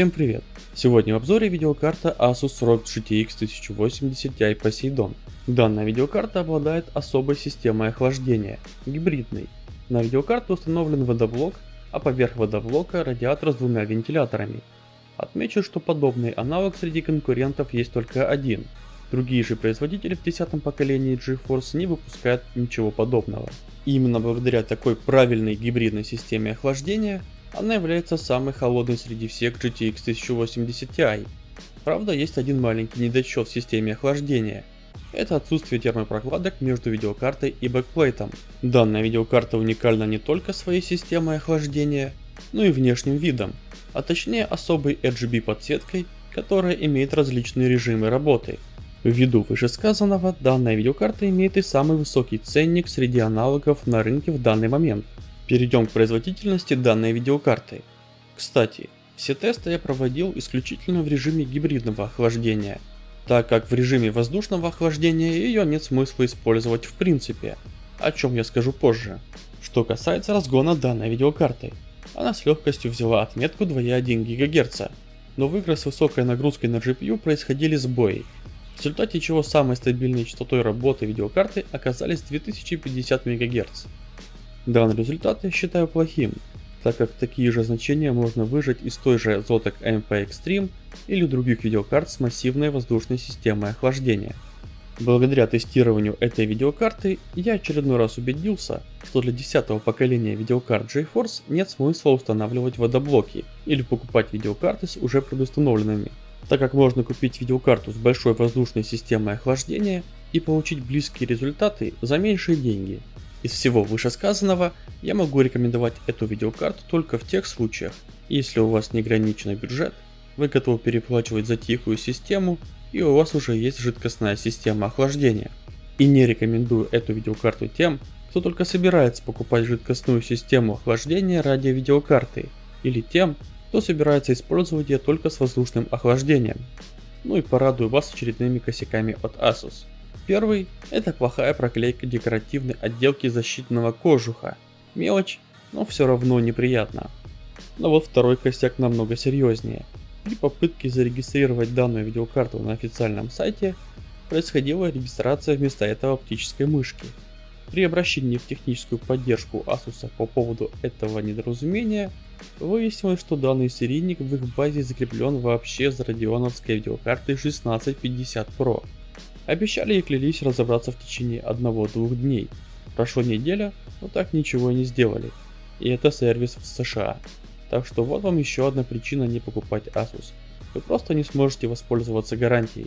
Всем привет! Сегодня в обзоре видеокарта Asus ROG GTX 1080 Ti Poseidon. Данная видеокарта обладает особой системой охлаждения, гибридной. На видеокарту установлен водоблок, а поверх водоблока радиатор с двумя вентиляторами. Отмечу, что подобный аналог среди конкурентов есть только один. Другие же производители в 10 поколении GeForce не выпускают ничего подобного. Именно благодаря такой правильной гибридной системе охлаждения она является самой холодной среди всех GTX 1080 Ti. Правда, есть один маленький недочет в системе охлаждения. Это отсутствие термопрокладок между видеокартой и бэкплейтом. Данная видеокарта уникальна не только своей системой охлаждения, но и внешним видом, а точнее особой RGB подсветкой, которая имеет различные режимы работы. Ввиду вышесказанного, данная видеокарта имеет и самый высокий ценник среди аналогов на рынке в данный момент. Перейдем к производительности данной видеокарты. Кстати, все тесты я проводил исключительно в режиме гибридного охлаждения, так как в режиме воздушного охлаждения ее нет смысла использовать в принципе, о чем я скажу позже. Что касается разгона данной видеокарты, она с легкостью взяла отметку 2,1 ГГц, но в играх с высокой нагрузкой на GPU происходили сбои, в результате чего самой стабильной частотой работы видеокарты оказались 2050 МГц. Данный результат я считаю плохим, так как такие же значения можно выжать из той же Zotac MP Extreme или других видеокарт с массивной воздушной системой охлаждения. Благодаря тестированию этой видеокарты я очередной раз убедился, что для 10 поколения видеокарт GeForce нет смысла устанавливать водоблоки или покупать видеокарты с уже предустановленными, так как можно купить видеокарту с большой воздушной системой охлаждения и получить близкие результаты за меньшие деньги. Из всего вышесказанного, я могу рекомендовать эту видеокарту только в тех случаях, если у вас неограниченный бюджет, вы готовы переплачивать за тихую систему и у вас уже есть жидкостная система охлаждения. И не рекомендую эту видеокарту тем, кто только собирается покупать жидкостную систему охлаждения ради видеокарты, или тем, кто собирается использовать ее только с воздушным охлаждением. Ну и порадую вас очередными косяками от Asus. Первый – это плохая проклейка декоративной отделки защитного кожуха. Мелочь, но все равно неприятно. Но вот второй косяк намного серьезнее. При попытке зарегистрировать данную видеокарту на официальном сайте, происходила регистрация вместо этого оптической мышки. При обращении в техническую поддержку Asus по поводу этого недоразумения, выяснилось, что данный серийник в их базе закреплен вообще за радионовской видеокартой 1650 Pro. Обещали и клялись разобраться в течение одного-двух дней. Прошла неделя, но так ничего и не сделали. И это сервис в США. Так что вот вам еще одна причина не покупать Asus. Вы просто не сможете воспользоваться гарантией.